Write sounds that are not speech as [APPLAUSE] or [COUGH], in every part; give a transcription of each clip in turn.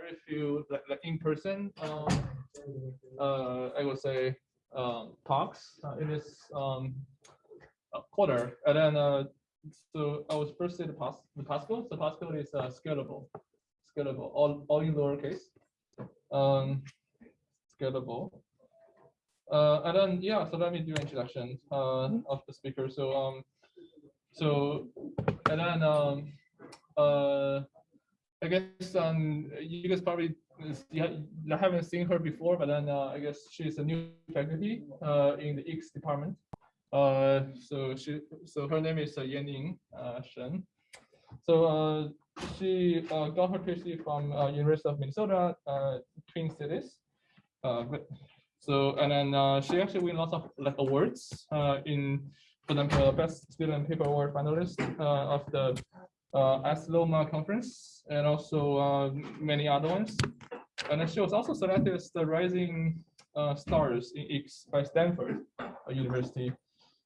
very few like, like in person, um, uh, I would say, um, talks uh, in this um, quarter. And then, uh, so I was first say the pos the Pascal. So Pascal is uh, scalable, scalable, all, all in lowercase, um, scalable. Uh, and then, yeah, so let me do introduction uh, of the speaker. So, um, so, and then, um, uh, I guess um, you guys probably you haven't seen her before, but then uh, I guess she's a new faculty uh, in the X department. Uh, so she, so her name is uh, uh, Shen. So uh, she uh, got her PhD from University of Minnesota, Twin Cities. Uh, so and then she actually win lots of like awards uh, in, for example, best student paper award finalist of the uh, Asilomar conference and also uh, many other ones. And she was also selected as the rising uh, stars in X by Stanford uh, University.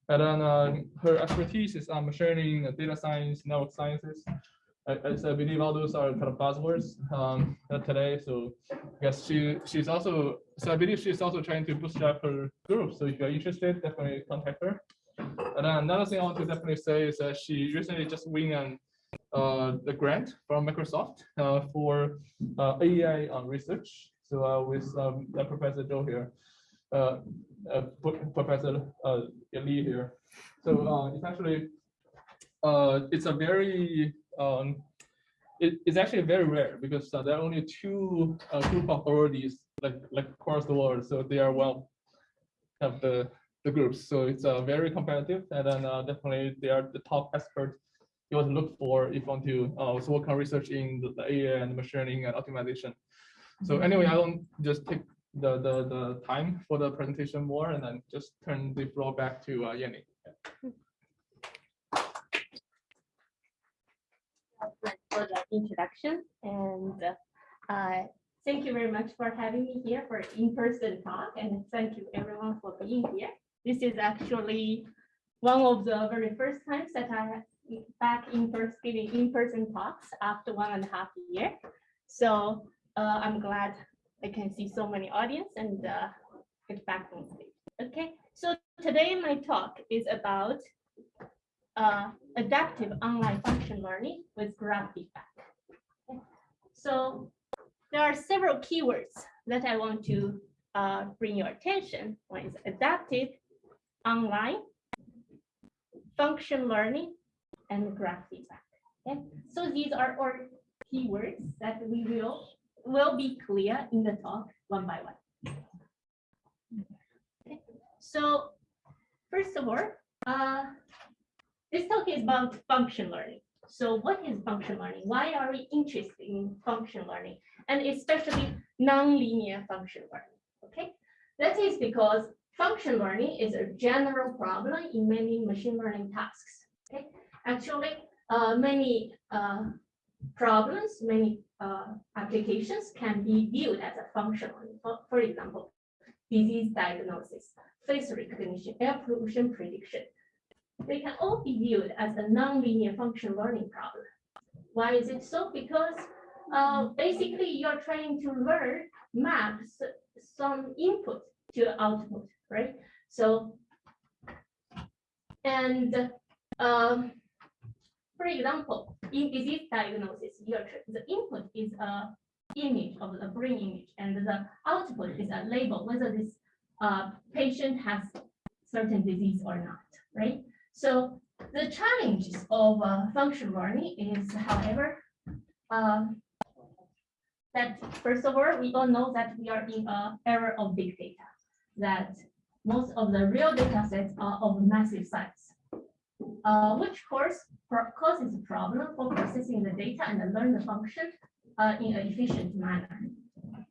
And then uh, her expertise is on machine learning, uh, data science, network sciences. I, I believe all those are kind of buzzwords um, uh, today. So I guess she she's also so I believe she's also trying to bootstrap her group. So if you're interested, definitely contact her. And then another thing I want to definitely say is that she recently just win an uh, the grant from Microsoft uh, for uh, AI on research. So uh, with um, uh, Professor Joe here, uh, uh, Professor uh, Lee here. So uh, it's actually uh, it's a very um, it, it's actually very rare because uh, there are only two uh, group of authorities like like across the world, so they are well have the the groups. So it's uh, very competitive, and then uh, definitely they are the top expert you want to look for if you want to uh, also work on research in the, the AI and machine learning and optimization. So anyway, I don't just take the, the, the time for the presentation more and then just turn the floor back to uh, Yanni. for the introduction and uh, thank you very much for having me here for in-person talk and thank you everyone for being here. This is actually one of the very first times that I back in first giving in-person talks after one and a half year. So uh, I'm glad I can see so many audience and uh, get back on stage. Okay, so today my talk is about uh, adaptive online function learning with graph feedback. So there are several keywords that I want to uh, bring your attention. One is adaptive, online, function learning, and graph feedback. Okay, so these are our keywords that we will will be clear in the talk one by one. Okay, so first of all, uh, this talk is about function learning. So what is function learning? Why are we interested in function learning? And especially nonlinear function learning, okay? That is because function learning is a general problem in many machine learning tasks, okay? Actually, uh, many uh, problems, many uh, applications can be viewed as a function. For, for example, disease diagnosis, face recognition, air pollution prediction, they can all be viewed as a nonlinear function learning problem. Why is it so? Because uh, basically you're trying to learn maps some input to output, right? So, and um, for example, in disease diagnosis, your the input is a image of the brain image, and the output is a label whether this uh, patient has certain disease or not, right? So the challenges of uh, function learning is, however, um, that first of all, we all know that we are in an era of big data, that most of the real data sets are of massive size, uh, which course causes a problem for processing the data and the function uh, in an efficient manner.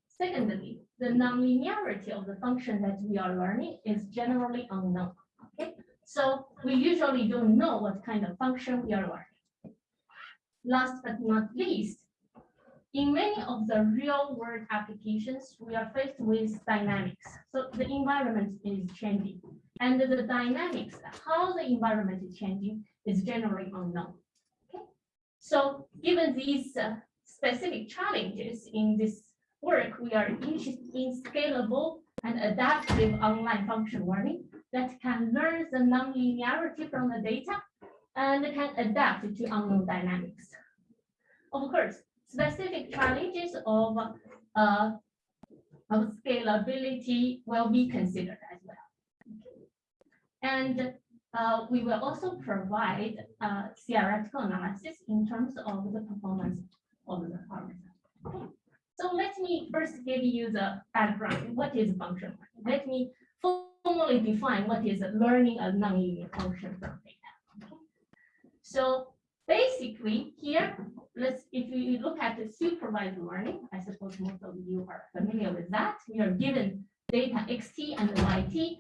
Secondly, the nonlinearity of the function that we are learning is generally unknown. Okay, so we usually don't know what kind of function we are learning. Last but not least, in many of the real world applications, we are faced with dynamics. So the environment is changing and the dynamics, how the environment is changing is generally unknown. Okay, so given these uh, specific challenges in this work, we are interested in scalable and adaptive online function learning that can learn the nonlinearity from the data and can adapt to unknown dynamics. Of course, specific challenges of, uh, of scalability will be considered as well. And uh, we will also provide uh, theoretical analysis in terms of the performance of the algorithm. So let me first give you the background. What is a function? Let me formally define what is learning a nonlinear function from data. So basically here, let's if you look at the supervised learning, I suppose most of you are familiar with that. We are given data xt and yt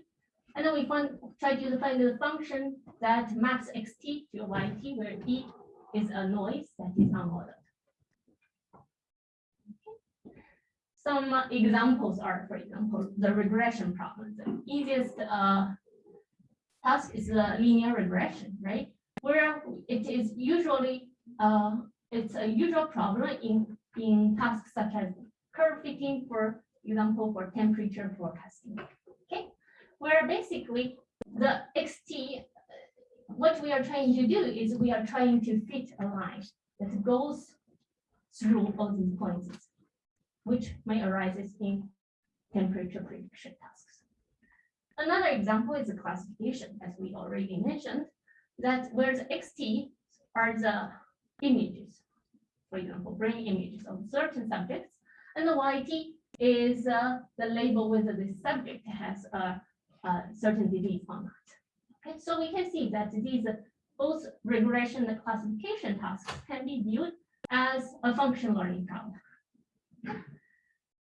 and then we find, try to find the function that maps xt to yt, where e is a noise that is unmodeled. Some uh, examples are, for example, the regression problem. The easiest uh, task is the linear regression, right? Where it is usually, uh, it's a usual problem in, in tasks such as curve fitting, for example, for temperature forecasting where basically the xt, what we are trying to do is we are trying to fit a line that goes through all these points, which may arise in temperature prediction tasks. Another example is the classification, as we already mentioned, that where the xt are the images, for example, brain images of certain subjects, and the yt is uh, the label whether the subject has a certain disease or not. Okay, so we can see that these both regression and classification tasks can be viewed as a function learning problem.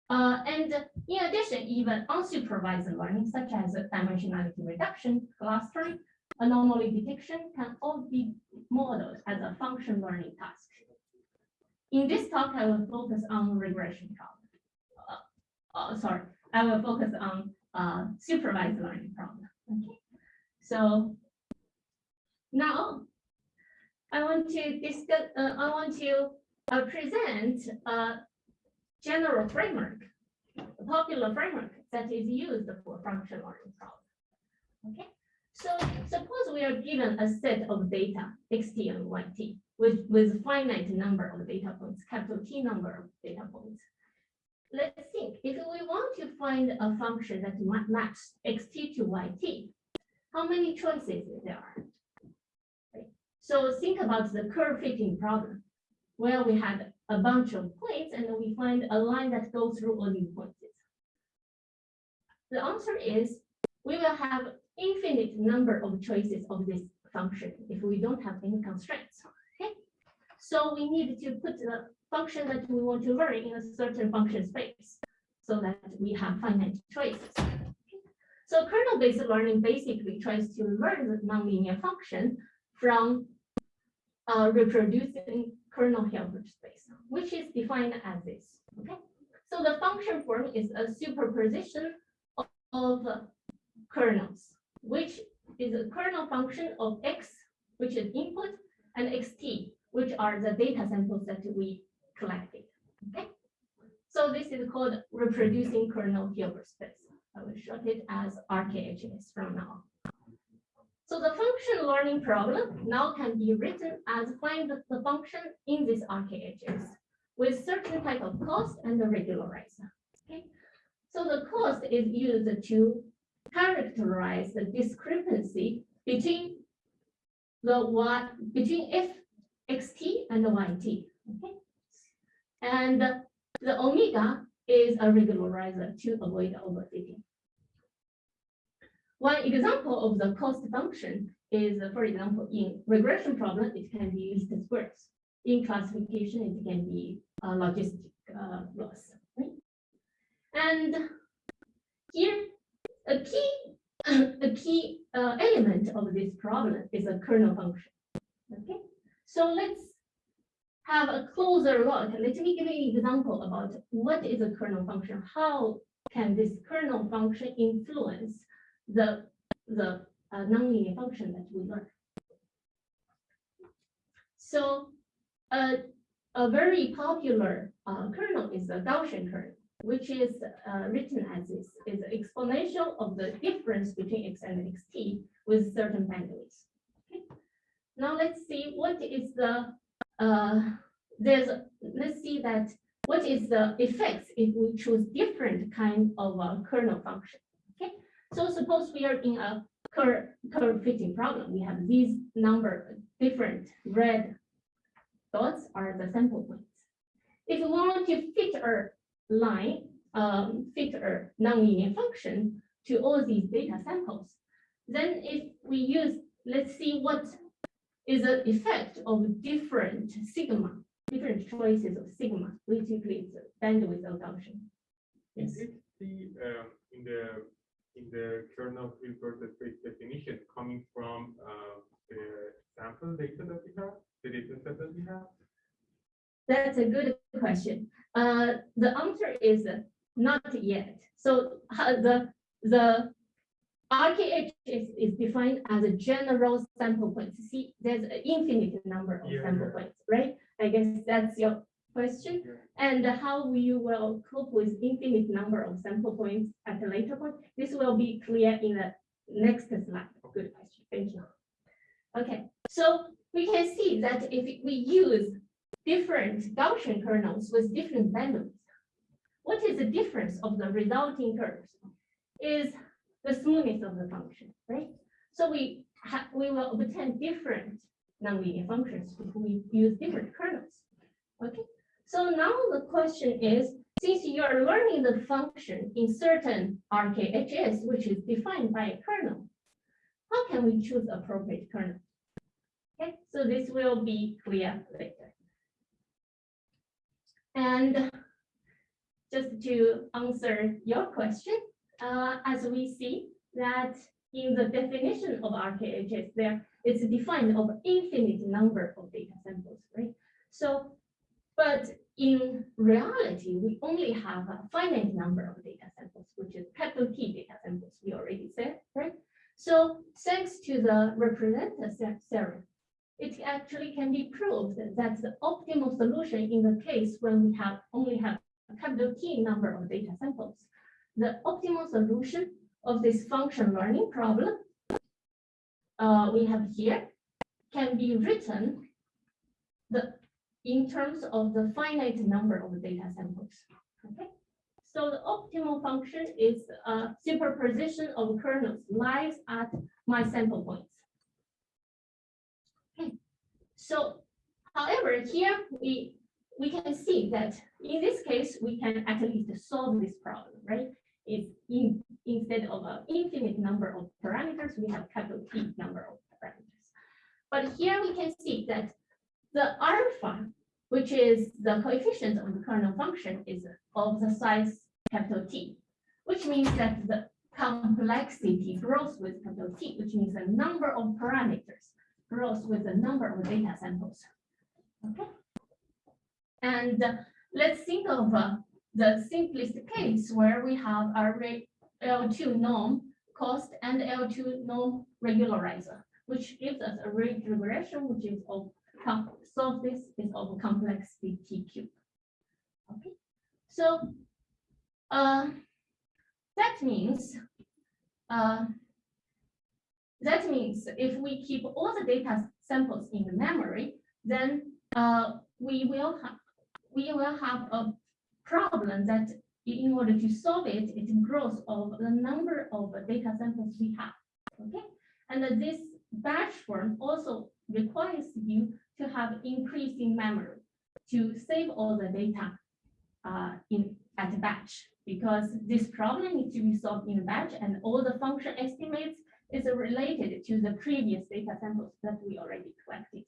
Uh, and in addition, even unsupervised learning, such as dimensionality reduction, clustering, anomaly detection, can all be modeled as a function learning task. In this talk, I will focus on regression problem. Uh, uh, sorry, I will focus on uh, supervised learning problem. Okay, so now I want to discuss. Uh, I want to uh, present a general framework, a popular framework that is used for function learning problem. Okay, so suppose we are given a set of data xt and yt with with finite number of data points, capital T number of data points let's think, if we want to find a function that maps xt to yt, how many choices there are? So think about the curve fitting problem, where we had a bunch of points and we find a line that goes through all these points. The answer is we will have infinite number of choices of this function if we don't have any constraints. Okay, so we need to put the function that we want to learn in a certain function space so that we have finite choices. So kernel-based learning basically tries to learn the nonlinear function from uh, reproducing kernel Hilbert space, which is defined as this. Okay, so the function form is a superposition of, of kernels, which is a kernel function of x, which is input, and xt, which are the data samples that we collected. Okay, so this is called reproducing kernel Hilbert space. I will short it as RKHS from now. So the function learning problem now can be written as find the function in this RKHS with certain type of cost and the regularizer. Okay, so the cost is used to characterize the discrepancy between the y between f xt and yt. Okay, and the omega is a regularizer to avoid overfitting. One example of the cost function is, for example, in regression problem, it can be least squares. In classification, it can be logistic uh, loss. And here, a key, a key uh, element of this problem is a kernel function. Okay, so let's have a closer look, let me give you an example about what is a kernel function. How can this kernel function influence the, the uh, nonlinear function that we learn? So uh, a, very popular uh, kernel is the Gaussian kernel, which is uh, written as this, is exponential of the difference between x and xt with certain. Okay. Now let's see what is the, uh, there's, let's see that what is the effects if we choose different kind of a kernel function. Okay, so suppose we are in a curve, curve fitting problem. We have these number different red dots are the sample points. If we want to fit a line, um, fit a nonlinear function to all these data samples, then if we use, let's see what is the effect of different sigma, different choices of sigma, which includes bandwidth Gaussian. Yes. Is it the, um, in the, in the kernel Hilbert space definition coming from, uh, the sample data that we have, the data set that we have? That's a good question. Uh, the answer is not yet. So uh, the, the RKH is, is defined as a general sample points. See, there's an infinite number of Yeah, sample yeah. points, right? I guess that's your question. Yeah. And how we will cope with infinite number of sample points at a later point. This will be clear in the next slide. Good question. Thank you. Okay, so we can see that if we use different Gaussian kernels with different bandwidths, what is the difference of the resulting curves? Is the smoothness of the function, right? So we have we will obtain different nonlinear functions if we use different kernels. Okay, so now the question is, since you are learning the function in certain RKHS, which is defined by a kernel, how can we choose appropriate kernel? Okay, so this will be clear later. And just to answer your question, uh, as we see that in the definition of RKHS, there it's defined of infinite number of data samples, right? So, but in reality, we only have a finite number of data samples, which is capital T data samples, we already said, right? So thanks to the representer the- theorem, it actually can be proved that the optimal solution in the case when we have only have a capital T number of data samples, the optimal solution of this function learning problem uh, we have here can be written the in terms of the finite number of data samples. Okay, so the optimal function is a superposition of kernels lies at my sample points. Okay, so however, here we we can see that in this case we can at least solve this problem, right? It's in instead of an infinite number of parameters, we have capital T number of parameters. But here we can see that the alpha, which is the coefficient of the kernel function, is of the size capital T, which means that the complexity grows with capital T, which means the number of parameters grows with the number of data samples. Okay. And uh, let's think of uh, the simplest case where we have our re- L2 norm cost and L2 norm regularizer, which gives us a ridge regression, which is of solve this is of complexity T cube. Okay, so uh, that means uh, that means if we keep all the data samples in the memory, then uh, we will have we will have a problem that in order to solve it, it grows of the number of data samples we have. Okay, and this batch form also requires you to have increasing memory to save all the data uh, in at batch because this problem needs to be solved in a batch and all the function estimates is related to the previous data samples that we already collected.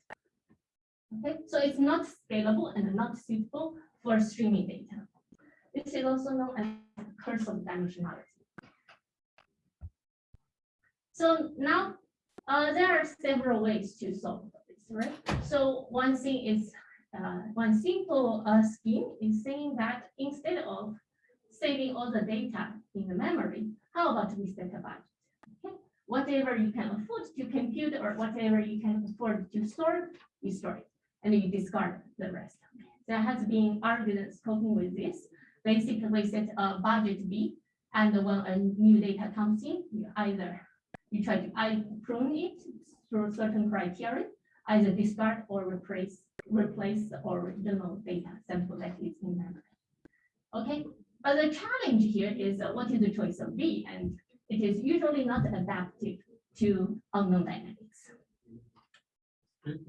Okay, so it's not scalable and not suitable for streaming data. This is also known as curse of dimensionality. So now uh, there are several ways to solve this, right? So one thing is uh, one simple uh, scheme is saying that instead of saving all the data in the memory, how about we set a budget? Okay? Whatever you can afford to compute or whatever you can afford to store, you store it and you discard the rest. There has been arguments coping with this. Basically, set a budget B, and when a new data comes in, you either you try to prune it through certain criteria, either discard or replace replace the original data sample that is in memory. Okay, but the challenge here is uh, what is the choice of B, and it is usually not adaptive to unknown dynamics. Um,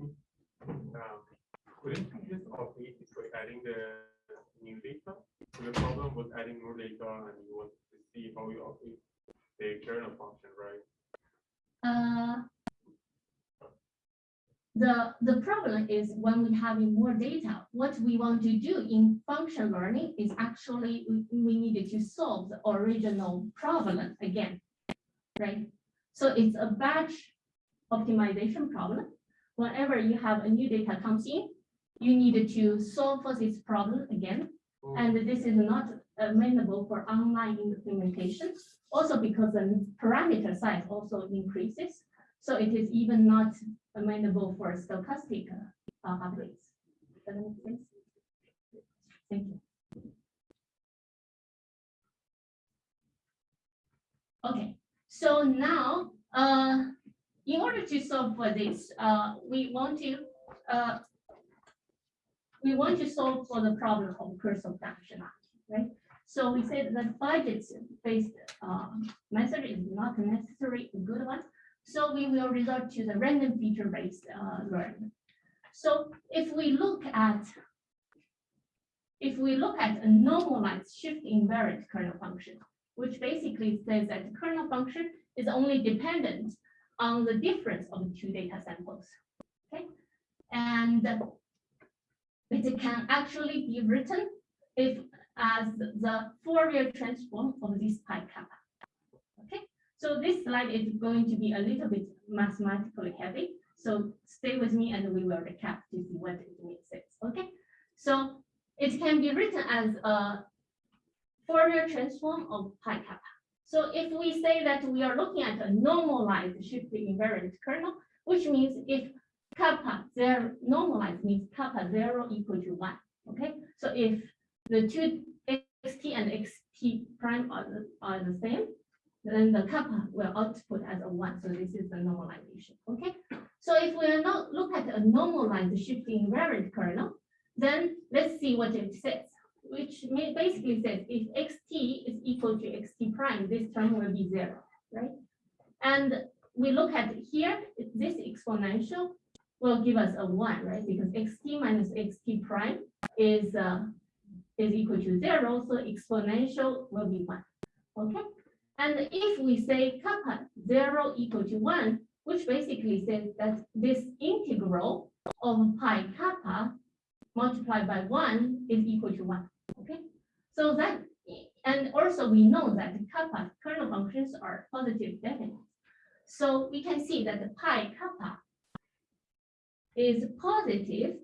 Couldn't you just adding the new data? So The problem was adding more data and you want to see how you update the kernel function, right? Uh, The, the problem is when we having more data, what we want to do in function learning is actually, we, we needed to solve the original problem again, right? So it's a batch optimization problem. Whenever you have a new data comes in, you need to solve for this problem again. And this is not amenable for online implementation. Also because the parameter size also increases. So it is even not amenable for stochastic uh, updates. Does that make sense? Thank you. Okay, so now, uh, in order to solve for this, uh, we want to, uh, we want to solve for the problem of curse of dimensionality, right? So we said that budget-based uh, method is not necessarily a good one. So we will resort to the random feature-based uh. So if we look at, if we look at a normalized shift invariant kernel function, which basically says that the kernel function is only dependent on the difference of the two data samples. Okay, and it can actually be written if as the Fourier transform of this pi kappa. Okay, so this slide is going to be a little bit mathematically heavy. So stay with me and we will recap to see what it makes sense. Okay, so it can be written as a Fourier transform of pi kappa. So if we say that we are looking at a normalized shift invariant kernel, which means if kappa zero normalized means kappa zero equal to one. Okay, so if the two xt and xt prime are the, are the same, then the kappa will output as a one. So this is the normalization. Okay, so if we are not look at a normalized shifting invariant kernel, then let's see what it says which basically says if xt is equal to xt prime, this term will be zero, right? And we look at here, this exponential will give us a one, right? Because xt minus xt prime is uh, is equal to zero, so exponential will be one. Okay, and if we say kappa zero equal to one, which basically says that this integral of pi kappa multiplied by one is equal to one. Okay, so that, and also we know that kappa kernel functions are positive definite. So we can see that the pi kappa is positive,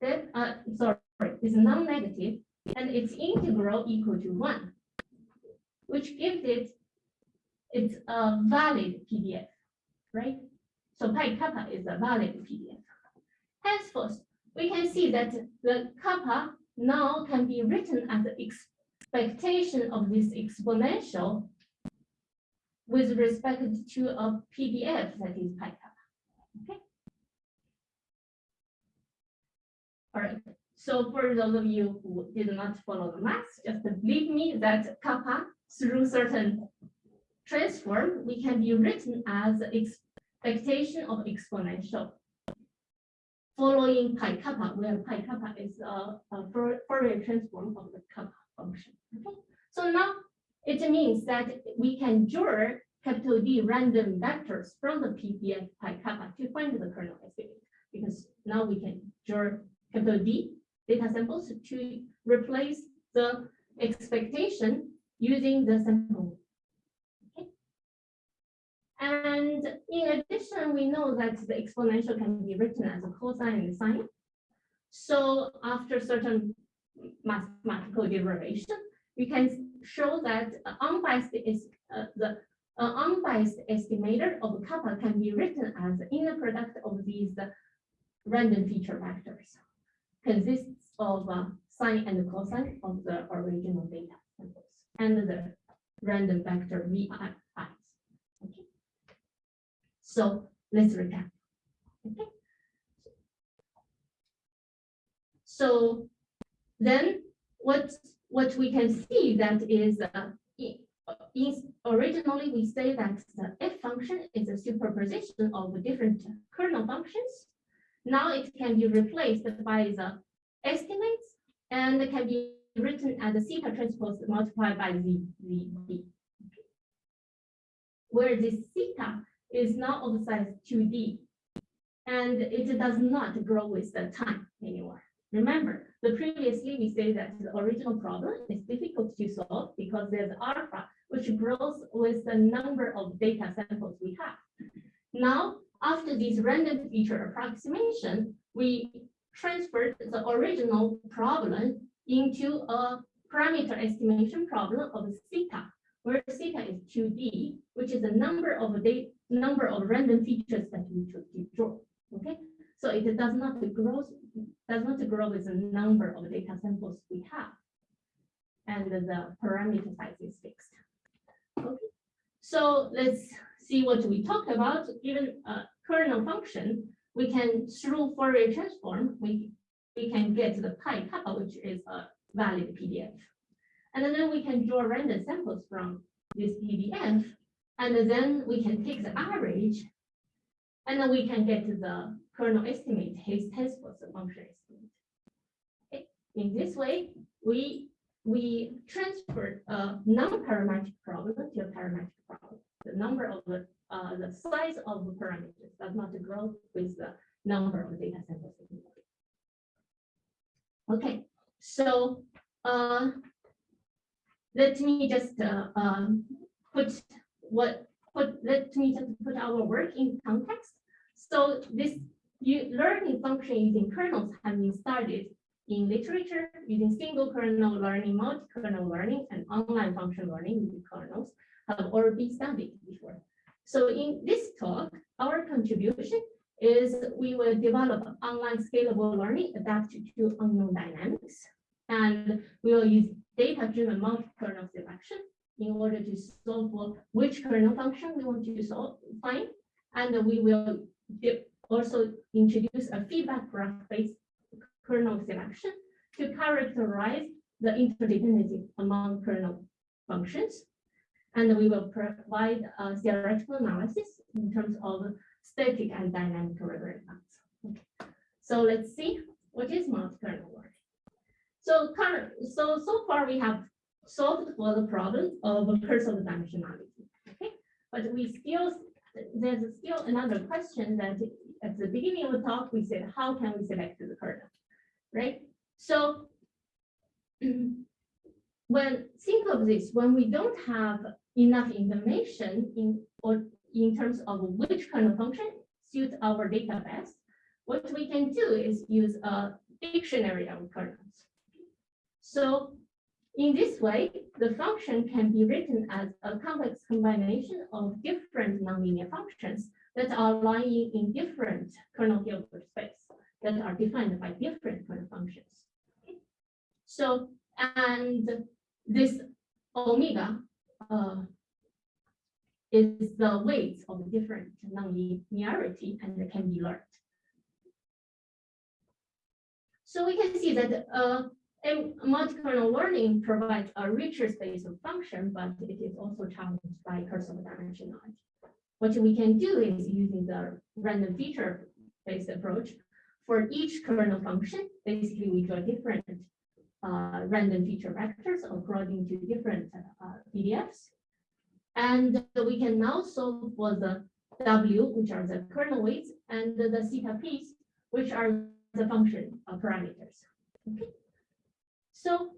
that, uh, sorry, is non-negative, and its integral equal to one, which gives it, it's a valid PDF, right? So pi kappa is a valid PDF. Henceforth, we can see that the kappa now can be written as the expectation of this exponential with respect to a PDF that is pi kappa. Okay. All right. So for those of you who did not follow the math, just believe me that kappa through certain transform, we can be written as expectation of exponential following pi kappa, where pi kappa is a, a Fourier transform of the kappa function. Okay, so now it means that we can draw capital D random vectors from the PDF pi kappa to find the kernel estimate, because now we can draw capital D data samples to replace the expectation using the sample. And in addition, we know that the exponential can be written as a cosine and sine. So after certain mathematical derivation, we can show that unbiased is uh, the uh, unbiased estimator of kappa can be written as the inner product of these random feature vectors consists of uh, sine and cosine of the original data samples and the random vector vi. Okay. So let's recap. Okay. So then what what we can see that is uh, is originally we say that the f function is a superposition of different kernel functions. Now it can be replaced by the estimates and it can be written as theta transpose multiplied by z, z, b. Where this theta is now of size 2d and it does not grow with the time anymore. Remember, the previously we say that the original problem is difficult to solve because there's alpha which grows with the number of data samples we have. Now, after this random feature approximation, we transferred the original problem into a parameter estimation problem of theta, where theta is 2d, which is the number of the number of random features that we should draw. Okay, so it does not grow does not grow with the number of data samples we have. And the parameter size is fixed. Okay, so let's see what we talked about. Given a uh, kernel function, we can through Fourier transform, we, we can get the pi kappa, which is a valid PDF. And then we can draw random samples from this PDF. And then we can take the average. And then we can get the kernel estimate, his test was the function estimate. In this way, we we transferred a non-parametric problem to a parametric problem. The number of the uh, the size of the parameters does not grow with the number of data samples. Okay, so uh, let me just uh, um, put what put let me just put our work in context. So this you learning function using kernels have been started in literature using single kernel learning, multi-kernel learning, and online function learning using kernels have been studied before. So in this talk, our contribution is we will develop online scalable learning adapted to unknown dynamics. And we will use data-driven multi-kernel selection in order to solve for which kernel function we want to solve, find. And we will also introduce a feedback graph-based kernel selection to characterize the interdependency among kernel functions. And we will provide a theoretical analysis in terms of static and dynamic regressions. Okay. So let's see what is multi-kernel work. So current, so so far we have solved for the problem of curse of dimensionality. Okay, but we still there's still another question that at the beginning of the talk we said how can we select the kernel, right? So [CLEARS THROAT] when think of this, when we don't have enough information in or in terms of which kernel function suits our data best, what we can do is use a dictionary of kernels. So in this way, the function can be written as a complex combination of different nonlinear functions that are lying in different kernel Hilbert space that are defined by different kernel functions. So, and this omega uh, is the weight of the different nonlinearity and can be learned. So we can see that uh, multi-kernel learning provides a richer space of function, but it is also challenged by curse of dimensionality. What we can do is using the random feature based approach for each kernel function, basically we draw different uh, random feature vectors according to different uh, PDFs. And we can now solve for the W, which are the kernel weights, and the, the theta p's, which are the function parameters. Okay. So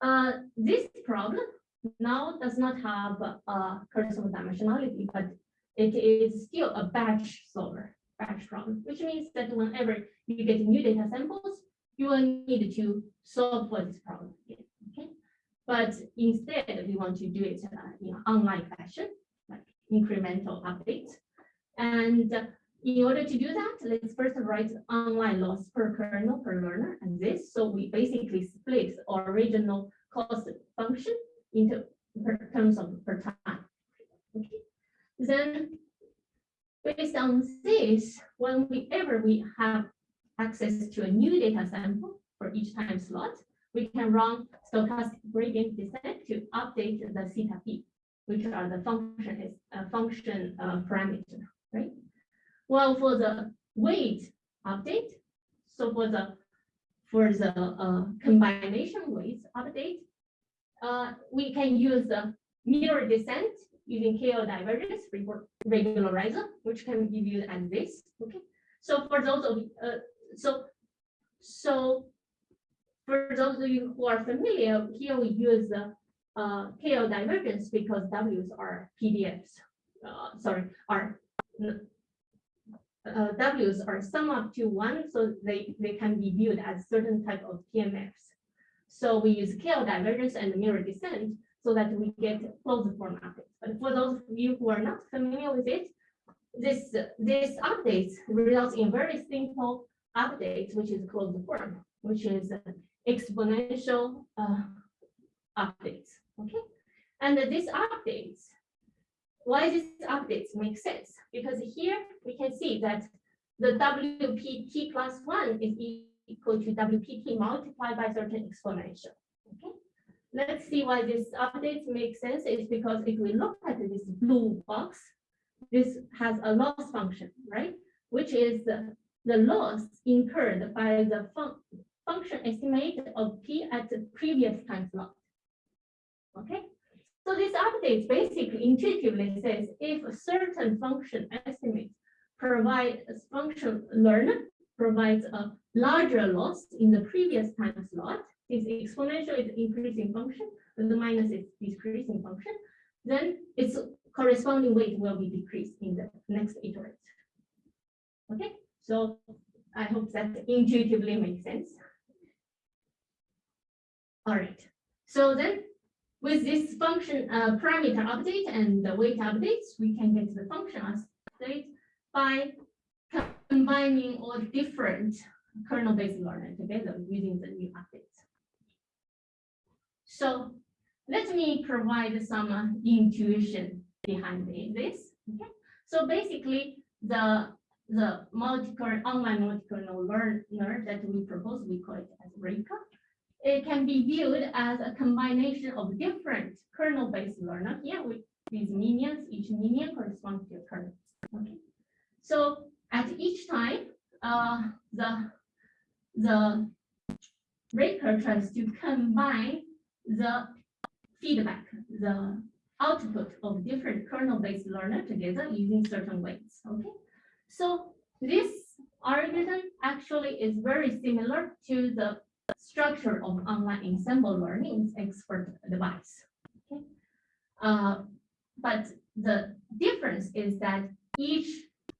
uh, this problem now does not have a curse of dimensionality, but it is still a batch solver, batch problem, which means that whenever you get new data samples, you will need to solve for this problem again. Okay, but instead we want to do it uh, in an online fashion, like incremental updates, and in order to do that, let's first write online loss per kernel per learner and this. So we basically split our original cost function into per terms of per time. Okay. Then based on this, whenever we have access to a new data sample for each time slot, we can run stochastic gradient descent to update the theta p, which are the function is uh, function uh, parameter, right? Well, for the weight update, so for the for the uh, combination weights update, uh, we can use the mirror descent using KL divergence regularizer, which can give viewed as this. Okay, so for those of uh, so so for those of you who are familiar, here we use the uh, KL divergence because W's are PDFs. Uh, sorry, are uh, W's are sum up to one, so they, they can be viewed as certain type of PMFs. So we use KL divergence and mirror descent so that we get closed form updates. But for those of you who are not familiar with it, this, this updates results in very simple updates, which is closed form, which is exponential uh, updates, okay? And this updates, why this updates make sense? Because here we can see that the WPT plus one is equal to WPT multiplied by certain exponential, okay? Let's see why this updates make sense is because if we look at this blue box, this has a loss function, right? Which is the, the loss incurred by the fun function estimate of p at the previous time slot. Okay, so this update basically intuitively says if a certain function estimate provide a function learner provides a larger loss in the previous time slot, this exponential is increasing function, the minus is decreasing function, then its corresponding weight will be decreased in the next iterate. Okay, so I hope that intuitively makes sense. All right, so then with this function uh, parameter update and the weight updates, we can get the function update by combining all different kernel-based learning together using the new updates. So let me provide some uh, intuition behind this. Okay, so basically the the multi-kernel online multi-kernel learner that we propose, we call it as Raker. It can be viewed as a combination of different kernel-based learner here with these minions. Each minion corresponds to a kernel. Okay, so at each time, uh, the the Raker tries to combine the feedback, the output of different kernel-based learner together using certain weights. Okay, so this algorithm actually is very similar to the structure of online ensemble learning expert advice. Okay, uh, but the difference is that each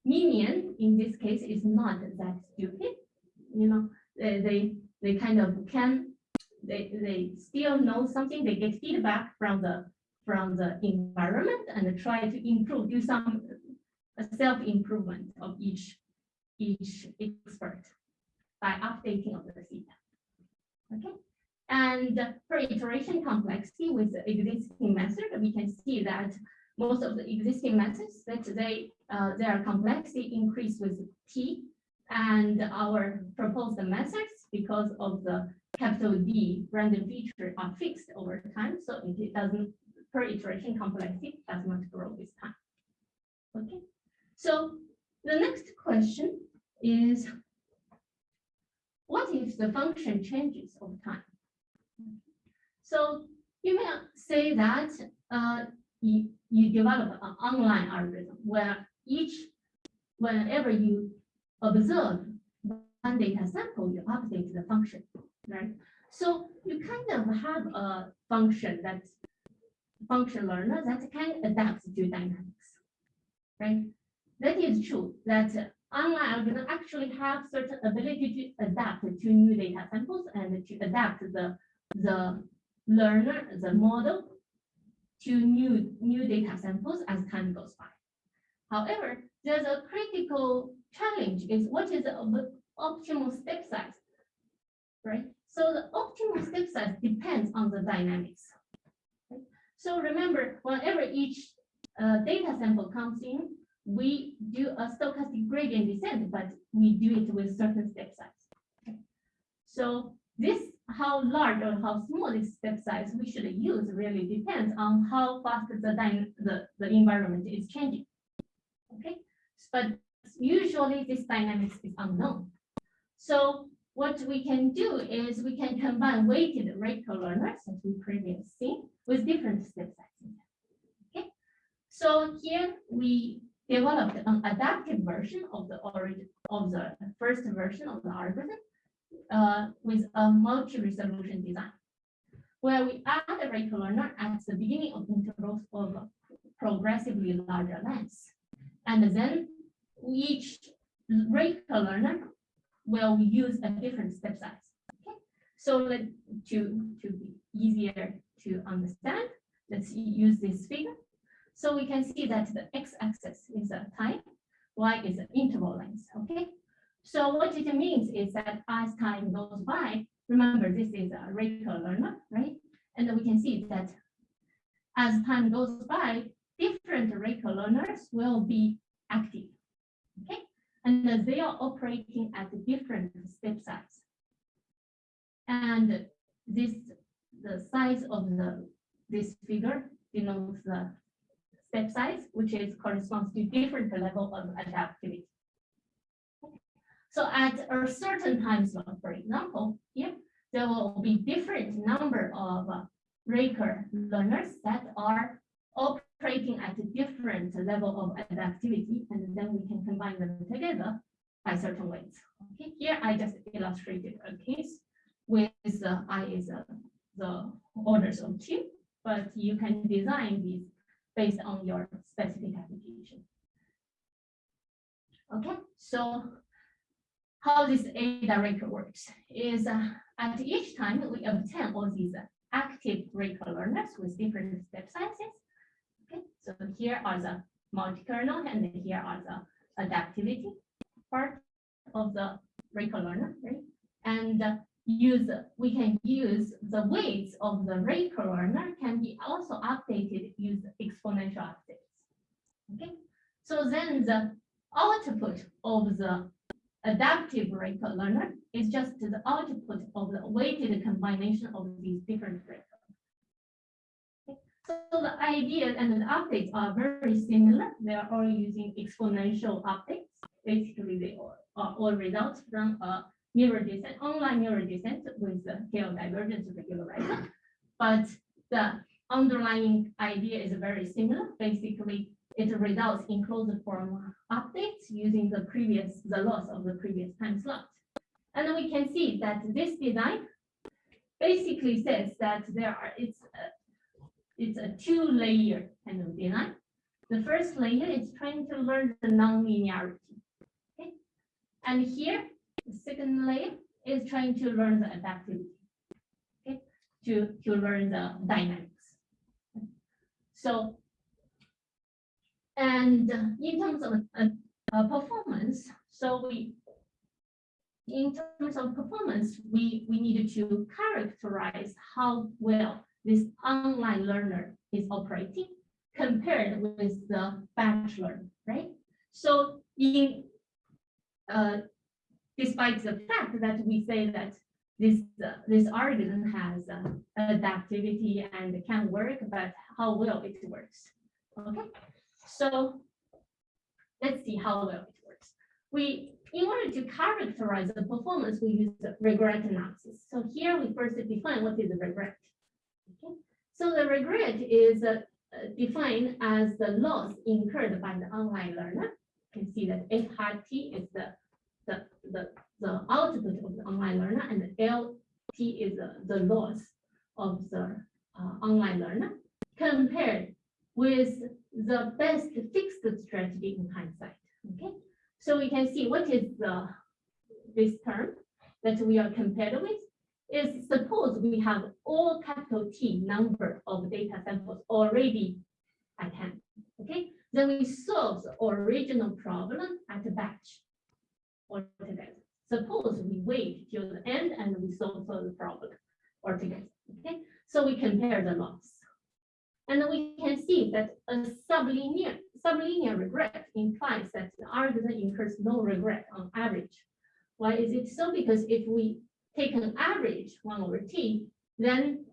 minion in this case is not that stupid. You know, they they, they kind of can they they still know something. They get feedback from the from the environment and try to improve, do some self improvement of each each expert by updating of the theta. Okay, and per iteration complexity with the existing method, we can see that most of the existing methods that they uh, their complexity increase with t, and our proposed methods because of the capital D random feature are fixed over time, so it doesn't per iteration complexity does not grow with time. Okay, so the next question is what if the function changes over time? So you may say that uh, you, you develop an online algorithm where each, whenever you observe one data sample, you update the function, right? So you kind of have a function that's function learner that can adapt to dynamics, right? That is true that online algorithm actually have certain ability to adapt to new data samples and to adapt the, the learner, the model to new, new data samples as time goes by. However, there's a critical challenge is what is the optimal step size? Right? So the optimal step size depends on the dynamics. So remember, whenever each uh, data sample comes in, we do a stochastic gradient descent, but we do it with certain step size. So this, how large or how small this step size we should use really depends on how fast the the, the environment is changing. Okay, but usually this dynamics is unknown. So what we can do is we can combine weighted Raker learners, as we previously seen, with different step sizes. Okay, so here we developed an adaptive version of the origin of the first version of the algorithm uh, with a multi-resolution design, where we add a Raker learner at the beginning of intervals of progressively larger lengths. And then each Raker learner will use a different step size. Okay, so let to to be easier to understand, let's use this figure. So we can see that the x-axis is a time, y is an interval length. Okay, so what it means is that as time goes by, remember this is a Raker learner, right? And we can see that as time goes by, different Raker learners will be active. Okay, and they are operating at different step size. And this, the size of the, this figure denotes the step size, which is corresponds to different level of adaptivity. So at a certain time slot, for example, here, there will be different number of uh, Raker learners that are operating at a different level of adaptivity, and then we can combine them together by certain weights. Okay, here I just illustrated a case with the I is uh, the orders of two, but you can design these based on your specific application. Okay, so how this Ada Raker works is uh, at each time we obtain all these active Raker learners with different step sizes. Okay, so here are the multi-kernel and here are the adaptivity part of the Raker learner, right? And uh, use we can use the weights of the Raker learner can be also updated use exponential updates. Okay, so then the output of the adaptive Raker learner is just the output of the weighted combination of these different rates. Okay, so the idea and the updates are very similar. They are all using exponential updates. Basically, they all, are all results from a mirror descent, online mirror descent with the KL divergence regularizer. But the underlying idea is very similar. Basically, it results in closed form updates using the previous, the loss of the previous time slot. And we can see that this design basically says that there are, it's a, it's a two layer kind of design. The first layer is trying to learn the non-linearity. Okay. And here, the second layer is trying to learn the adaptivity. Okay, to, to learn the dynamics. So and in terms of uh, uh, performance, so we, in terms of performance, we, we needed to characterize how well this online learner is operating compared with the batch learner, right? So in, uh, despite the fact that we say that this, uh, this algorithm has uh, adaptivity and can work, but how well it works, okay? So let's see how well it works. We, in order to characterize the performance, we use regret analysis. So here we first define what is regret. Okay. So the regret is uh, defined as the loss incurred by the online learner. You can see that F hat T is the, the, the, the output of the online learner and LT is the, the loss of the uh, online learner compared with the best fixed strategy in hindsight. Okay, so we can see what is the this term that we are compared with is suppose we have all capital T number of data samples already at hand. Okay, then we solve the original problem at batch altogether. Suppose we wait till the end and we solve the problem altogether, okay? So we compare the loss. And we can see that a sublinear, sublinear regret implies that the algorithm incurs no regret on average. Why is it so? Because if we take an average one over t, then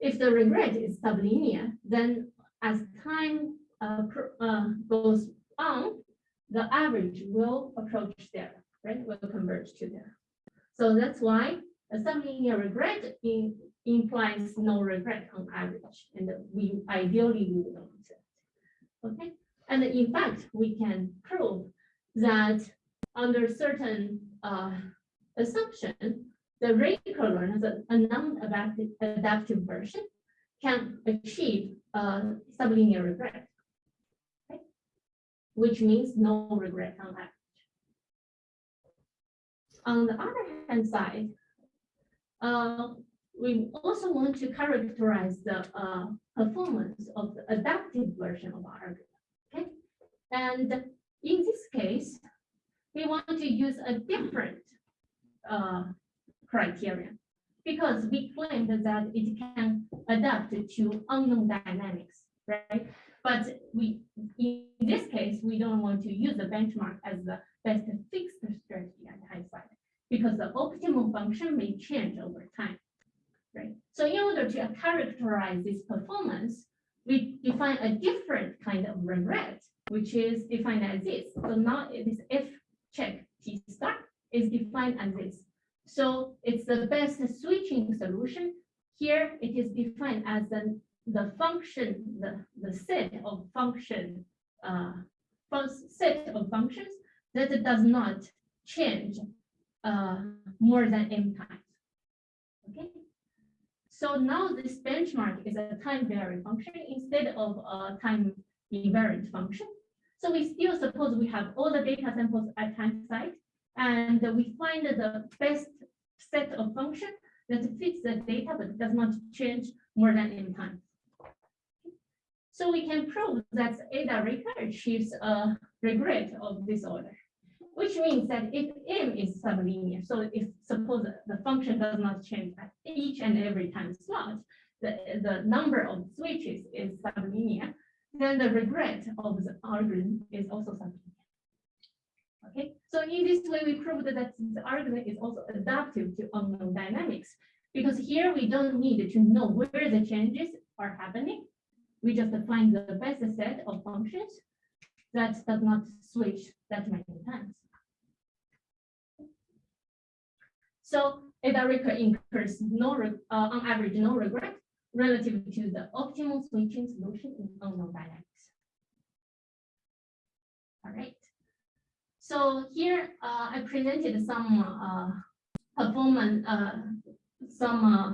if the regret is sublinear, then as time uh, uh, goes on, the average will approach there, right? Will converge to there. So that's why a sublinear regret in, implies no regret on average, and we ideally we would want that. Okay, and in fact, we can prove that under certain uh, assumption, the recurrent, the a non-adaptive adaptive version can achieve uh, sublinear regret. Which means no regret on average. On the other hand side, uh, we also want to characterize the uh, performance of the adaptive version of our algorithm. Okay, and in this case, we want to use a different uh, criterion because we claimed that it can adapt to unknown dynamics, right? But we, in this case, we don't want to use the benchmark as the best fixed strategy at the hindsight because the optimal function may change over time, right? So in order to characterize this performance, we define a different kind of regret, which is defined as this. So now this F check T star is defined as this. So it's the best switching solution. Here it is defined as the, the function, the, the set of function, uh, set of functions that it does not change uh, more than m times. Okay. So now this benchmark is a time varying function instead of a time invariant function. So we still suppose we have all the data samples at time site and we find the best set of function that fits the data but does not change more than n times. So we can prove that Ada Raker achieves a regret of this order, which means that if m is sublinear, so if suppose the function does not change at each and every time slot, the, the number of switches is sublinear, then the regret of the algorithm is also sublinear. Okay, so in this way, we proved that the algorithm is also adaptive to unknown dynamics. Because here we don't need to know where the changes are happening. We just find the best set of functions that does not switch that many times. So Ada Raker incurs no, uh, on average, no regret relative to the optimal switching solution in unknown dynamics. All right. So here uh, I presented some uh, performance, uh, some uh,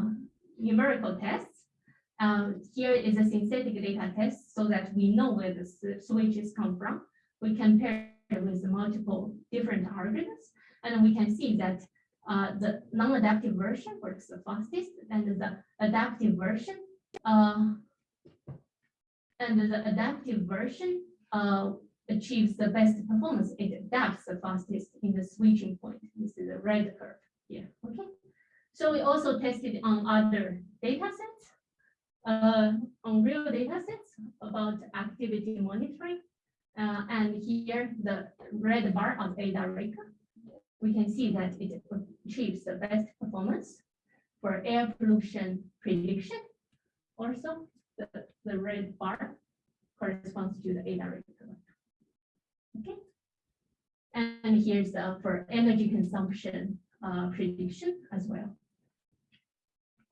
numerical tests. Um, here is a synthetic data test so that we know where the switches come from. We compare it with multiple different algorithms, and we can see that uh, the non-adaptive version works the fastest, and the adaptive version, uh, and the adaptive version uh, achieves the best performance. It adapts the fastest in the switching point. This is the red curve here. Okay. So we also tested on other data sets, uh, on real data sets about activity monitoring. Uh, and here the red bar of Ada Raker, we can see that it achieves the best performance for air pollution prediction. Also, the, the red bar corresponds to the Ada Raker. Okay. And here's uh, for energy consumption uh, prediction as well.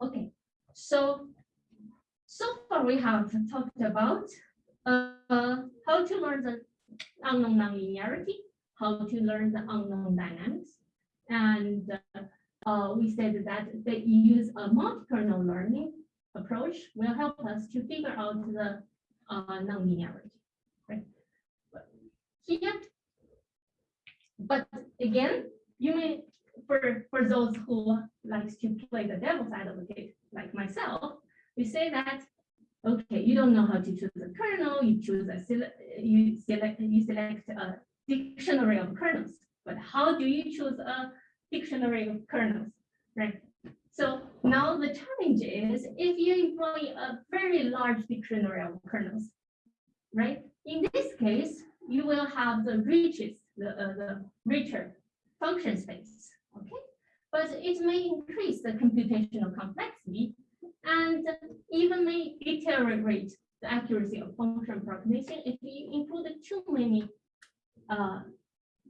Okay, so so far we have talked about uh, how to learn the unknown nonlinearity, how to learn the unknown dynamics, and uh, uh, we said that the use a multi-kernel learning approach will help us to figure out the uh, nonlinearity. Right? But Here, but again, you may for for those who likes to play the devil's advocate, like myself, we say that Okay, you don't know how to choose a kernel, you choose a you select, you select a dictionary of kernels. But how do you choose a dictionary of kernels, right? So now the challenge is if you employ a very large dictionary of kernels, right? In this case, you will have the richest, the, uh, the richer function space, okay? But it may increase the computational complexity and even may deteriorate the accuracy of function approximation if you include too many uh,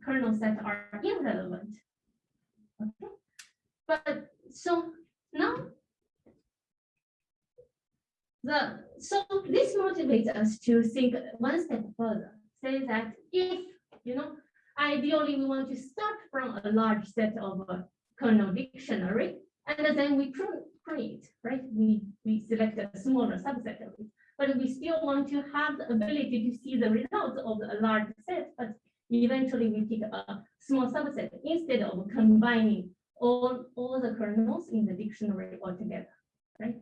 kernels that are irrelevant. Okay, but so now the so this motivates us to think one step further. Say that if you know, ideally we want to start from a large set of uh, kernel dictionary, and then we prune, it, right? We we select a smaller subset of it, but we still want to have the ability to see the results of a large set, but eventually we pick a small subset instead of combining all, all the kernels in the dictionary altogether, right?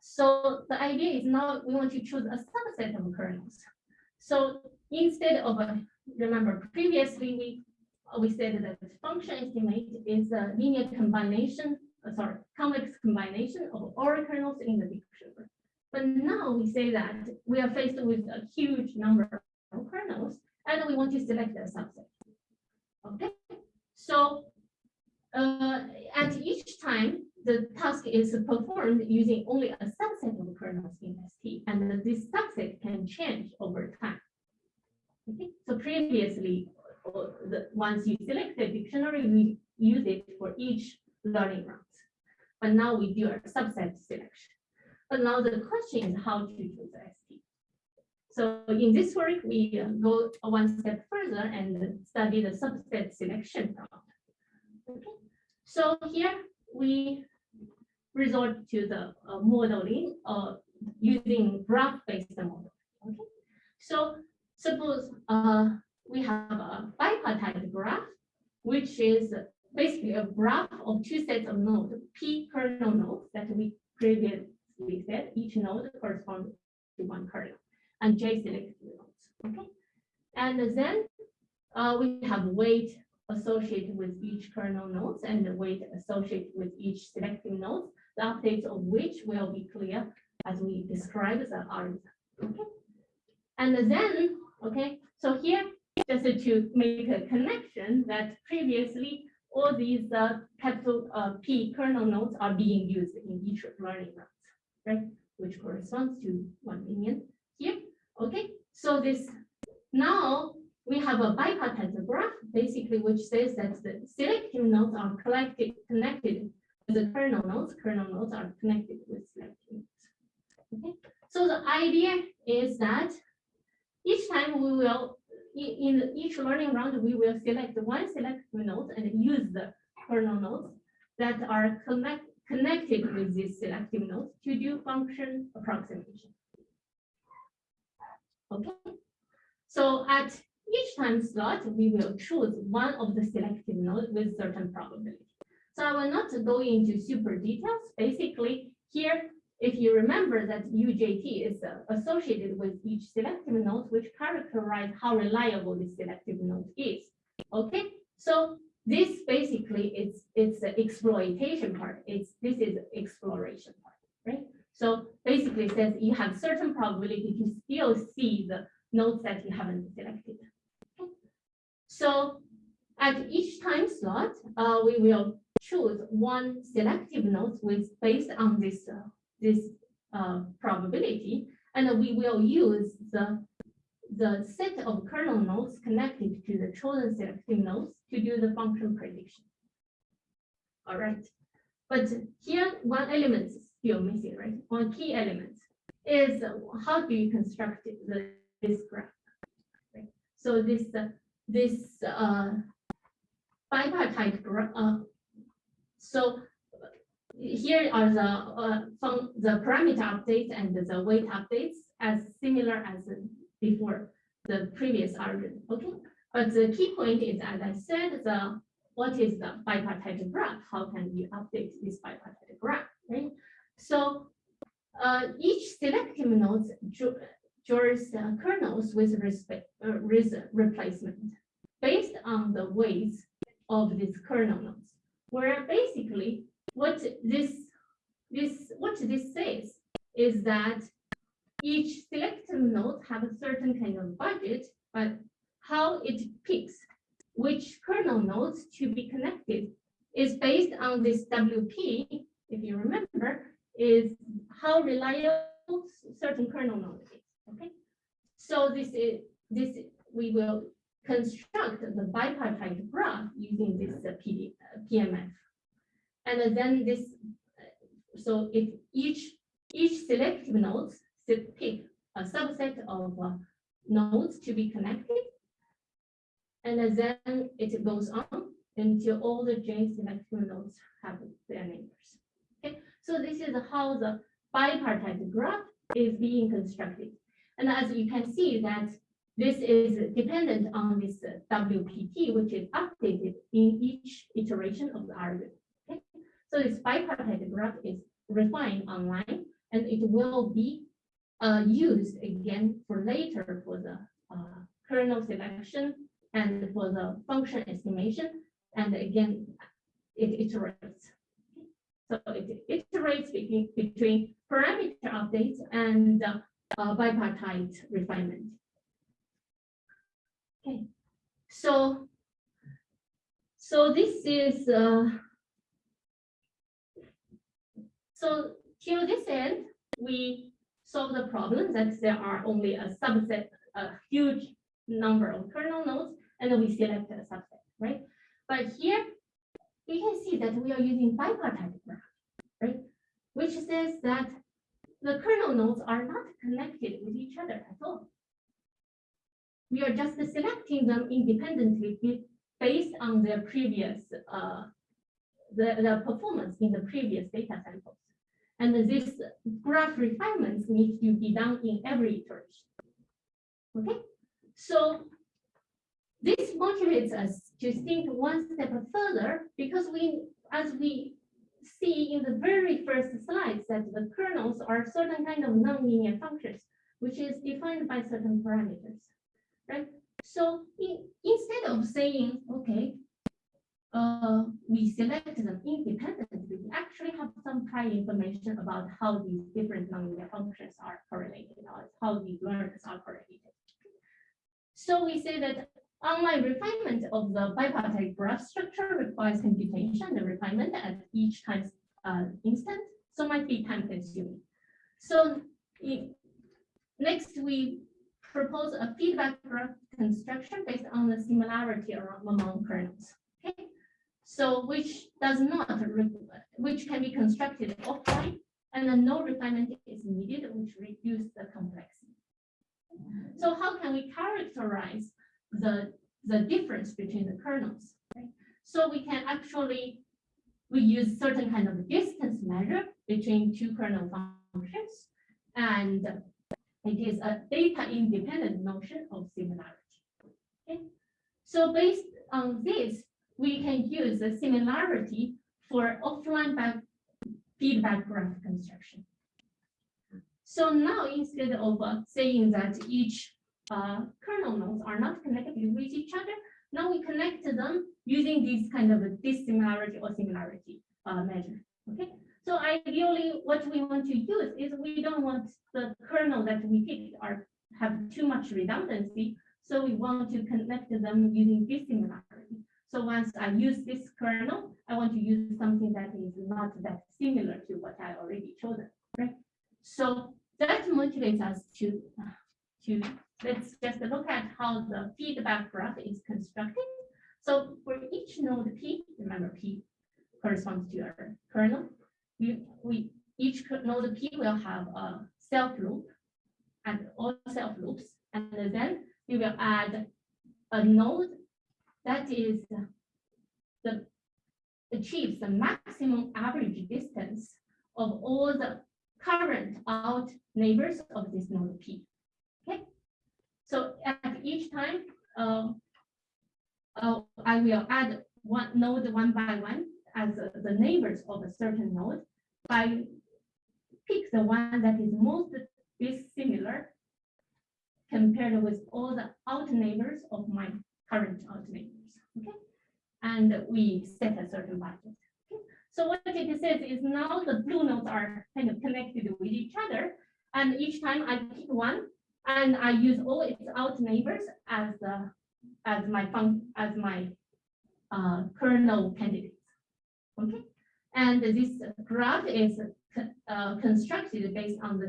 So the idea is now we want to choose a subset of kernels. So instead of, a, remember previously we we said that the function estimate is a linear combination, uh, sorry, complex combination of all kernels in the dictionary. But now we say that we are faced with a huge number of kernels and we want to select a subset. Okay, so uh, at each time, the task is performed using only a subset of kernels in ST, and this subset can change over time. Okay, so previously, uh, once you select the dictionary, we use it for each learning round. But now we do a subset selection. But now the question is how to choose ST. So in this work, we uh, go one step further and study the subset selection problem. Okay. So here we resort to the uh, modeling uh, using graph-based model. Okay. So suppose uh, we have a bipartite graph, which is basically a graph of two sets of nodes, p kernel nodes that we previously said each node corresponds to one kernel and j selected nodes. Okay, and then uh, we have weight associated with each kernel nodes and the weight associated with each selecting node, the updates of which will be clear as we describe the algorithm. Okay, and then okay, so here just to make a connection that previously all these uh, capital uh, P kernel nodes are being used in each learning round, right? Which corresponds to 1 million here. Okay, so this now we have a bipartite graph, basically, which says that the selective nodes are collected, connected with the kernel nodes. Kernel nodes are connected with selective nodes. Okay, so the idea is that each time we will in, each learning round, we will select one selective node and use the kernel nodes that are connect, connected with this selective node to do function approximation. Okay, so at each time slot, we will choose one of the selective nodes with certain probability. So I will not go into super details. Basically, here if you remember that UJT is uh, associated with each selective node, which characterize how reliable this selective node is. Okay, so this basically is it's the exploitation part. It's this is exploration part, right? So basically says you have certain probability to still see the nodes that you haven't selected. Okay. So at each time slot, uh, we will choose one selective node with based on this uh, this uh, probability, and we will use the, the set of kernel nodes connected to the chosen selective nodes to do the function prediction. All right, but here one element is still missing, right? One key element is how do you construct the, this graph? Right? So this uh, this uh, bipartite graph. Uh, so here are the uh, the parameter updates and the weight updates as similar as before the previous algorithm. Okay, but the key point is, as I said, the what is the bipartite graph? How can you update this bipartite graph? Right. So uh, each selective node uh, kernels with respect, uh, with replacement based on the weights of these kernel nodes. Where basically what this, this, what this says is that each selective node have a certain kind of budget, but how it picks which kernel nodes to be connected is based on this WP, if you remember, is how reliable certain kernel node is, okay? So this is, this, we will construct the bipartite graph using this uh, PD, uh, PMF. And then this, so if each, each selective nodes se- pick a subset of uh, nodes to be connected. And then it goes on until all the J selective nodes have their neighbors. Okay, so this is how the bipartite graph is being constructed. And as you can see that this is dependent on this WPT, which is updated in each iteration of the algorithm. So this bipartite graph is refined online and it will be uh, used again for later for the uh, kernel selection and for the function estimation. And again, it iterates. So it iterates between, between parameter updates and uh, uh, bipartite refinement. Okay, so so this is uh, so till this end, we solve the problem that there are only a subset, a huge number of kernel nodes, and then we select a subset, right? But here we can see that we are using bipartite graph, right? Which says that the kernel nodes are not connected with each other at all. We are just selecting them independently based on their previous, uh, the, the performance in the previous data samples. And this graph refinements need to be done in every iteration. Okay, so this motivates us to think one step further because we, as we see in the very first slides, that the kernels are certain kind of nonlinear functions, which is defined by certain parameters, right? So in, instead of saying, okay, uh, we select them independently, we actually have some prior information about how these different nonlinear functions are correlated, or how these learners are correlated. So we say that online refinement of the bipartite graph structure requires computation and refinement at each time uh, instant, so might be time consuming. So next we propose a feedback graph construction based on the similarity among kernels. So which does not, which can be constructed offline, and then no refinement is needed, which reduce the complexity. So how can we characterize the, the difference between the kernels? right? So we can actually, we use certain kind of distance measure between two kernel functions. And it is a data independent notion of similarity. Okay, so based on this, we can use the similarity for offline back feedback graph construction. So now instead of saying that each uh, kernel nodes are not connected with each other, now we connect them using this kind of dissimilarity or similarity uh, measure. Okay, so ideally, what we want to use is we don't want the kernel that we picked are have too much redundancy, so we want to connect them using dissimilarity. So once I use this kernel, I want to use something that is not that similar to what I already chosen, right? So that motivates us to, to, let's just look at how the feedback graph is constructed. So for each node P, remember P corresponds to our kernel. We, we, each node P will have a self loop and all self loops. And then we will add a node that is the achieves the maximum average distance of all the current out neighbors of this node P. Okay, so at each time, uh, uh, I will add one node one by one as uh, the neighbors of a certain node by pick the one that is most dissimilar compared with all the out neighbors of my current neighbors. Okay, and we set a certain budget. Okay? So what it says is now the blue nodes are kind of connected with each other, and each time I pick one, and I use all its out neighbors as the as my fun as my uh, kernel candidates. Okay, and this graph is uh, constructed based on the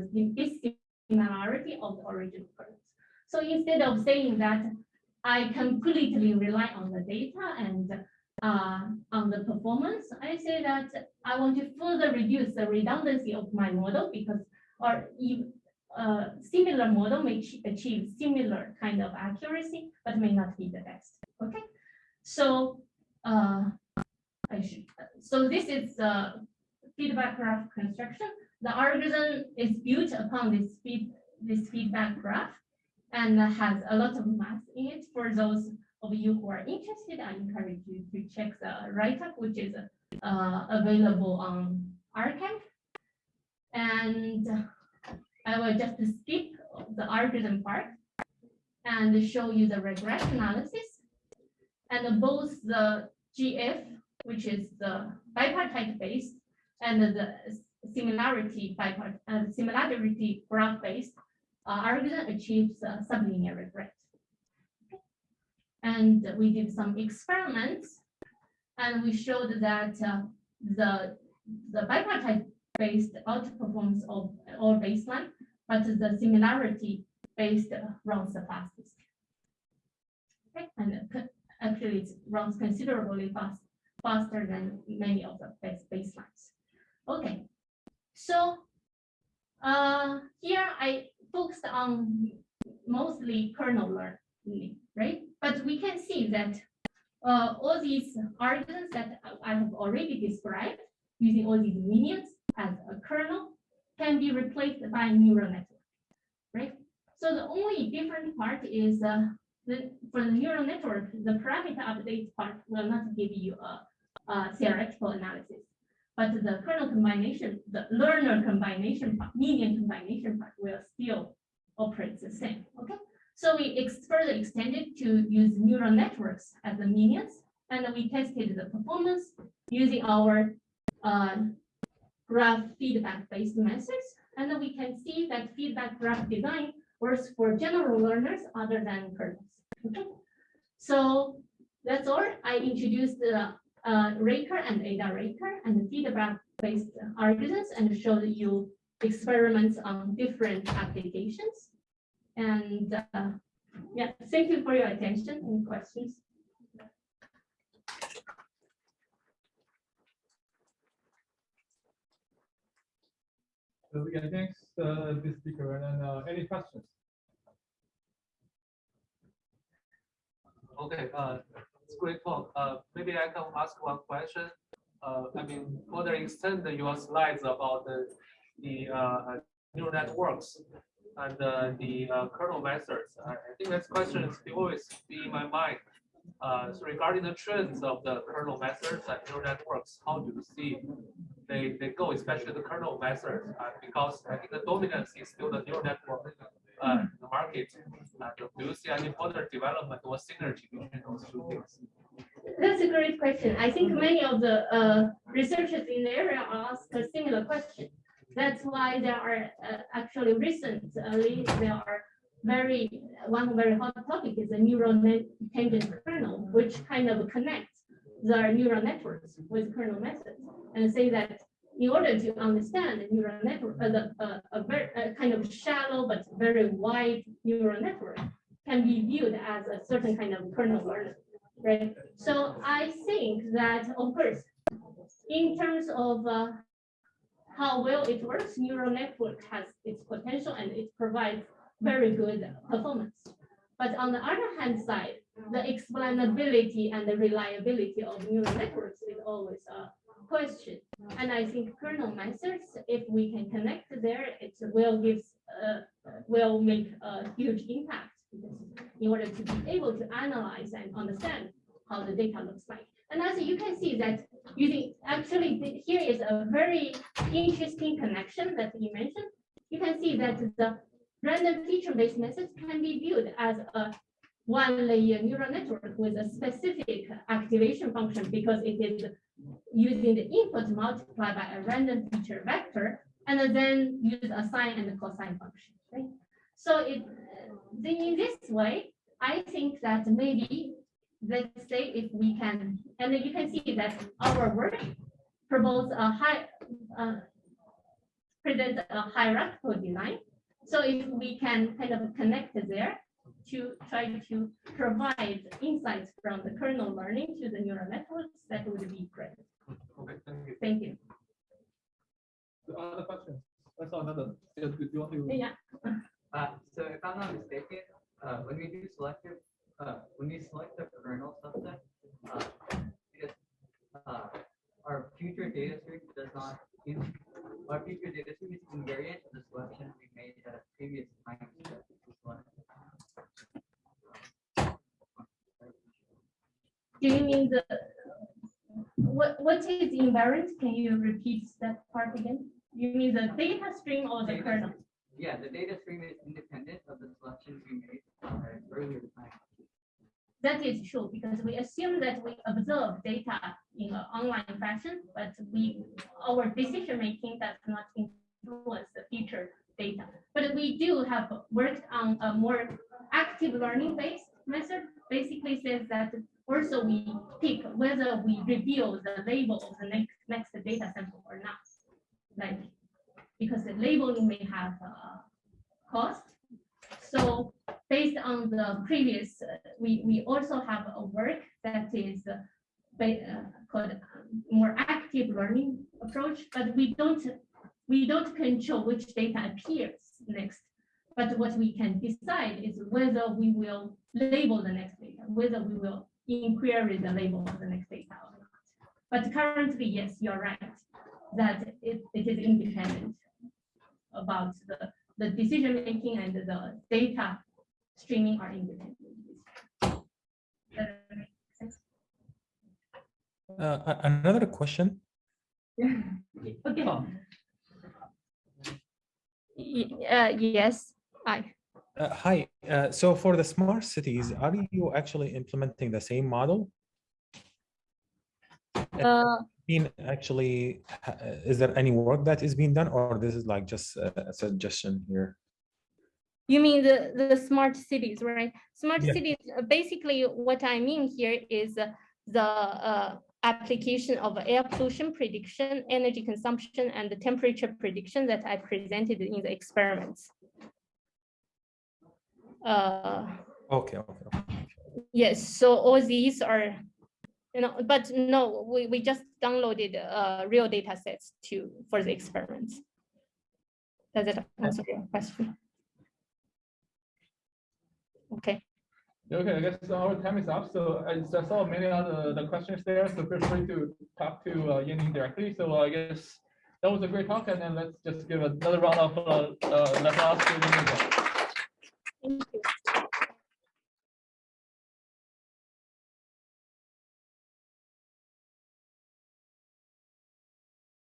dissimilarity of the original kernels. So instead of saying that I completely rely on the data and uh, on the performance, I say that I want to further reduce the redundancy of my model because or if uh, similar model may achieve similar kind of accuracy, but may not be the best. Okay, so uh, I should. So this is the feedback graph construction. The algorithm is built upon this feed this feedback graph and has a lot of math in it. For those of you who are interested, I encourage you to check the write-up, which is uh, available on arXiv. And I will just skip the algorithm part and show you the regression analysis. And both the GF, which is the bipartite based, and the similarity bipart, uh, similarity graph based uh, algorithm achieves uh, sublinear regret. And we did some experiments, and we showed that uh, the the bipartite based outperforms of all baseline, but the similarity based runs the fastest. Okay, and actually it runs considerably fast, faster than many of the base baselines. Okay, so uh, here I focused on mostly kernel learning, right? But we can see that uh, all these arguments that I have already described using all these minions as a kernel can be replaced by neural network, right? So the only different part is uh, the, for the neural network, the parameter update part will not give you a, a theoretical analysis. But the kernel combination, the learner combination, part, minion combination part will still operate the same, okay? So we ex- further extended to use neural networks as the minions, and we tested the performance using our uh, graph feedback-based methods. And then we can see that feedback graph design works for general learners other than kernels. Okay, so that's all. I introduced the uh, Raker and Ada Raker and the feedback-based algorithms and showed you experiments on different applications. And uh, yeah, thank you for your attention and questions. So yeah, thanks, uh, this speaker, and then, uh, any questions? Okay, uh, great talk. Uh, maybe I can ask one question. Uh, I mean, further extend your slides about the, the, uh, neural networks and, uh, the, uh, kernel methods. I think this question is always be in my mind. Uh, so regarding the trends of the kernel methods and neural networks, how do you see they, they go, especially the kernel methods? Because I think the dominance is still the neural network, uh, the market. And do you see any further development or synergy between those two things? That's a great question. I think many of the uh, researchers in the area ask a similar question. That's why there are uh, actually recently there are very one very hot topic is the neural net tangent kernel, which kind of connects the neural networks with kernel methods and say that in order to understand the neural network, uh, the, uh, a very a kind of shallow but very wide neural network can be viewed as a certain kind of kernel learning, right? So I think that, of course, in terms of uh, how well it works, neural network has its potential and it provides very good performance. But on the other hand side, the explainability and the reliability of neural networks is always a question. And I think kernel methods, if we can connect there, it will give, uh, will make a huge impact. because In order to be able to analyze and understand how the data looks like. And as you can see that using, actually, here is a very interesting connection that you mentioned. You can see that the random feature-based methods can be viewed as a one-layer neural network with a specific activation function because it is using the input multiplied by a random feature vector and then use a sine and a cosine function, right? So it, then in this way, I think that maybe, let's say if we can, and you can see that our work promotes a high, uh, present a hierarchical design. So if we can kind of connect there to try to provide insights from the kernel learning to the neural networks, that would be great. Okay, thank you. Thank you. Other questions? I saw another. Yeah, do you want to? Yeah. Uh, so if I'm not mistaken, uh, when we do selective, uh, when we select the kernel subset, uh, it, uh, our future data stream does not, in, our future data stream is invariant to the selection we made at a previous time. step. Do you mean the, what, what is invariant? Can you repeat that part again? You mean the data stream or the kernel? Yeah, the data stream is independent of the selection we made earlier. That is true, because we assume that we observe data in an online fashion, but we, our decision making does not influence the future data. But we do have worked on a more active learning based method, basically says that also we pick whether we reveal the label of the next, next data sample or not. Like, because the labeling may have a cost. So based on the previous, uh, we, we also have a work that is uh, uh, called um, more active learning approach, but we don't, we don't control which data appears next. But what we can decide is whether we will label the next data, whether we will inquiry the label of the next data or not. But currently, yes, you're right, that it, it is independent about the, the decision making and the data streaming are independent. Does that make sense? Uh, another question. [LAUGHS] Okay. Tom, Y- uh, yes, hi. Uh, hi, uh, so for the smart cities, are you actually implementing the same model? uh, Mean actually, uh, is there any work that is being done or this is like just a a suggestion here? You mean the, the smart cities, right? Smart Yeah. cities, uh, basically what I mean here is uh, the uh, application of air pollution prediction, energy consumption, and the temperature prediction that I presented in the experiments. Uh, Okay, okay. Yes, so all these are, you know, but no, we, we just downloaded uh, real data sets to, for the experiments. Does that answer your question? Okay. Okay, I guess our time is up. So I saw many other the questions there, so feel free to talk to uh, directly. So I guess that was a great talk, and then let's just give another round of uh, uh, applause to. Thank you.